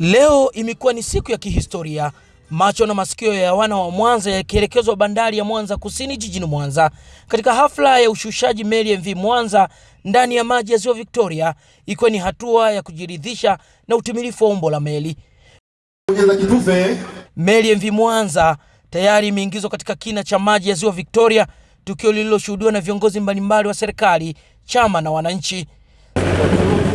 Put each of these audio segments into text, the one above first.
Leo imekuwa ni siku ya kihistoria, macho na masikio ya wana wa Mwanza yakielekezwa bandari ya Mwanza Kusini jijini Mwanza katika hafla ya ushushaji meli MV Mwanza ndani ya maji ya Ziwa Victoria, ikiwa ni hatua ya kujiridhisha na utimilifu wa umbo la meli. Meli MV Mwanza tayari imeingizwa katika kina cha maji ya Ziwa Victoria, tukio lililoshuhudiwa na viongozi mbalimbali wa serikali, chama na wananchi.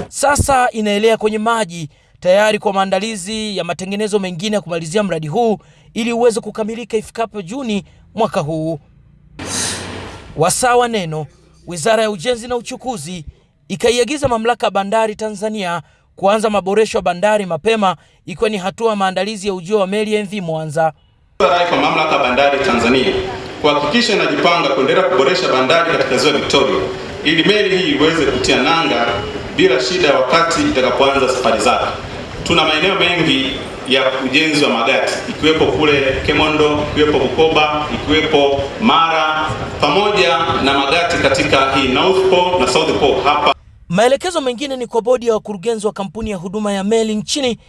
Sasa inaelea kwenye maji tayari kwa maandalizi ya matengenezo mengine ya kumalizia mradi huu ili uweze kukamilika ifikapo Juni mwaka huu. Wasawa neno, Wizara ya Ujenzi na Uchukuzi ikaiagiza Mamlaka ya Bandari Tanzania kuanza maboresho ya bandari mapema ikiwa ni hatua maandalizi ya ujio wa meli MV Mwanza. Rai kwa Mamlaka ya Bandari Tanzania kuhakikisha inajipanga kuendelea kuboresha bandari katika Ziwa Victoria ili meli hii iweze kutia nanga bila shida wakati itakapoanza safari zake. Tuna maeneo mengi ya ujenzi wa magati ikiwepo kule Kemondo, ikiwepo Bukoba, ikiwepo Mara pamoja na magati katika hii North Pole na South Pole hapa. Maelekezo mengine ni kwa bodi ya wakurugenzi wa kampuni ya huduma ya meli nchini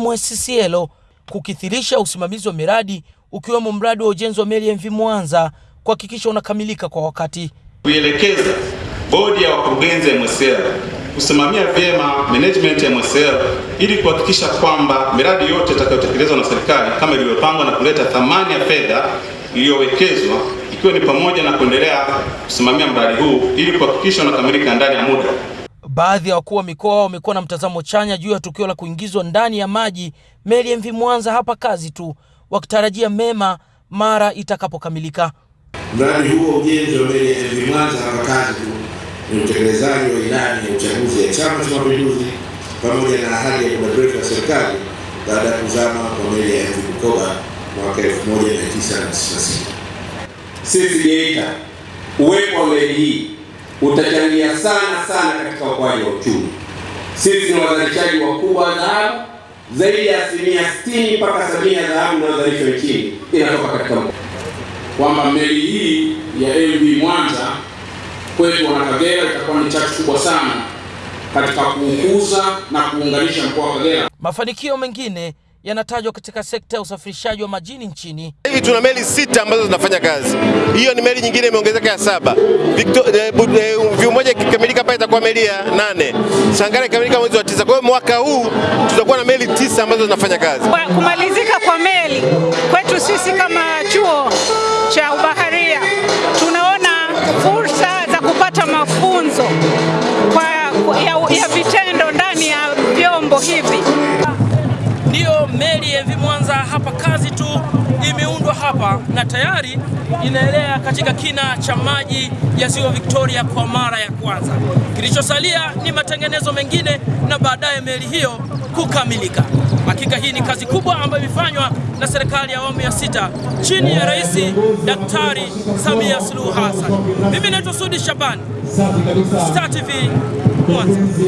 MSCL kukithirisha usimamizi wa miradi ukiwemo mradi wa ujenzi wa meli MV Mwanza kuhakikisha unakamilika kwa wakati. Kuielekeza bodi ya wakurugenzi MSCL kusimamia vyema management ya MSL ili kuhakikisha kwamba miradi yote itakayotekelezwa na serikali kama ilivyopangwa na kuleta thamani ya fedha iliyowekezwa ikiwa ni pamoja na kuendelea kusimamia mradi huu ili kuhakikisha unakamilika ndani ya muda. Baadhi ya wakuu wa mikoa wamekuwa na mtazamo chanya juu ya tukio la kuingizwa ndani ya maji meli MV Mwanza hapa kazi tu, wakitarajia mema mara itakapokamilika. Mradi huo ujenzi wa meli ya MV Mwanza hapa kazi tu ni utekelezaji wa ilani ya uchaguzi ya Chama cha Mapinduzi pamoja na ahadi ya muda mrefu ya serikali baada ya kuzama kwa meli ya MV Bukoba mwaka 1996. Sisi Geita, uwepo wa meli hii utachangia sana sana katika ukuaji wa uchumi. Sisi ni wazalishaji wakubwa wa dhahabu, zaidi ya asilimia 60 mpaka 70 ya dhahabu inayozalishwa nchini inatoka katika. Kwamba meli hii ya MV Mwanza kwetu wana Kagera itakuwa ni chachu kubwa sana katika kuukuza na kuunganisha mkoa wa Kagera. Mafanikio mengine yanatajwa katika sekta ya usafirishaji wa majini nchini. Hivi tuna meli sita ambazo zinafanya kazi. Hiyo ni meli nyingine imeongezeka ya saba. Viu moja ikikamilika pale itakuwa meli ya nane. Sangara ikikamilika mwezi wa tisa. Kwa hiyo mwaka huu tutakuwa na meli tisa ambazo zinafanya kazi. Kumalizika kwa meli kwetu sisi kama Ndiyo meli ya MV Mwanza hapa kazi tu imeundwa hapa na tayari inaelea katika kina cha maji ya Ziwa Victoria kwa mara ya kwanza. Kilichosalia ni matengenezo mengine na baadaye meli hiyo kukamilika. Hakika hii ni kazi kubwa ambayo imefanywa na serikali ya awamu ya sita chini ya Rais Daktari Samia Suluhu Hassan. Mimi naitwa Sudi Shabani, Star TV Mwanza.